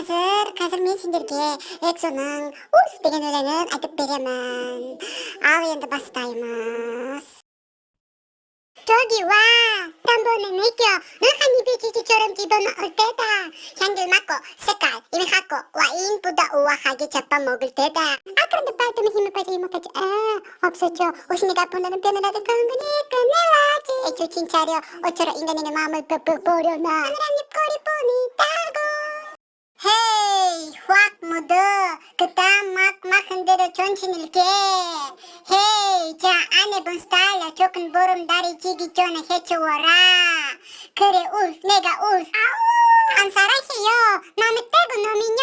가슬가슬 미친들기에 엑소는 우스베리 노래는 아드베리만. 아위엔드 바스타이마스. 저기 와! 땀보는 느껴 너한 입에 지지처럼 집어넣을 때다. 향들 맡고 색깔 입을 갖고 와인보다 우아하게 잡아먹을 때다. 아 그런데 빨대면 힘을 빠져 이목까지 아 없었죠. 오신이가 보내는 변호라든 그런 거니까 내와지. 애초 진차려 어쩌라 인간인의 마음을 뻑뻑 버려놔. 하늘한 입꼬리 보니 딱 전신을 깨 헤이 자 아내분 스타일러 조금 보름달이 지기 전에 해치워라. 그래 울 내가 울 아우 안 살아해요. 남의 떼고 놈이요